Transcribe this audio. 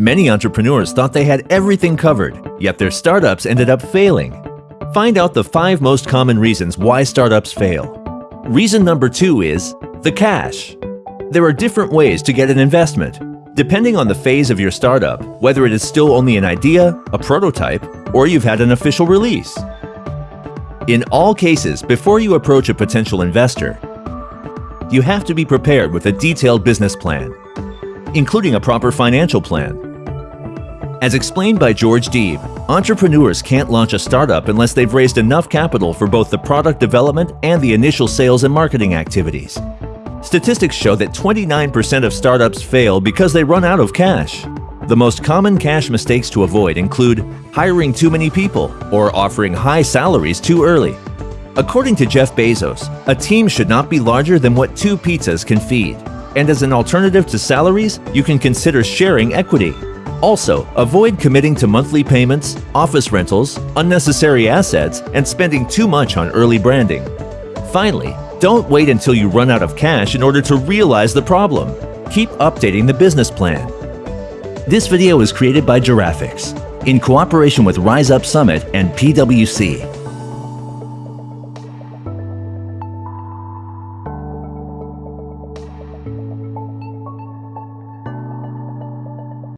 Many entrepreneurs thought they had everything covered, yet their startups ended up failing. Find out the five most common reasons why startups fail. Reason number two is the cash. There are different ways to get an investment, depending on the phase of your startup, whether it is still only an idea, a prototype, or you've had an official release. In all cases, before you approach a potential investor, you have to be prepared with a detailed business plan, including a proper financial plan. As explained by George Deeb, entrepreneurs can't launch a startup unless they've raised enough capital for both the product development and the initial sales and marketing activities. Statistics show that 29% of startups fail because they run out of cash. The most common cash mistakes to avoid include hiring too many people or offering high salaries too early. According to Jeff Bezos, a team should not be larger than what two pizzas can feed. And as an alternative to salaries, you can consider sharing equity. Also, avoid committing to monthly payments, office rentals, unnecessary assets, and spending too much on early branding. Finally, don't wait until you run out of cash in order to realize the problem. Keep updating the business plan. This video is created by Giraffix in cooperation with Rise Up Summit and PwC.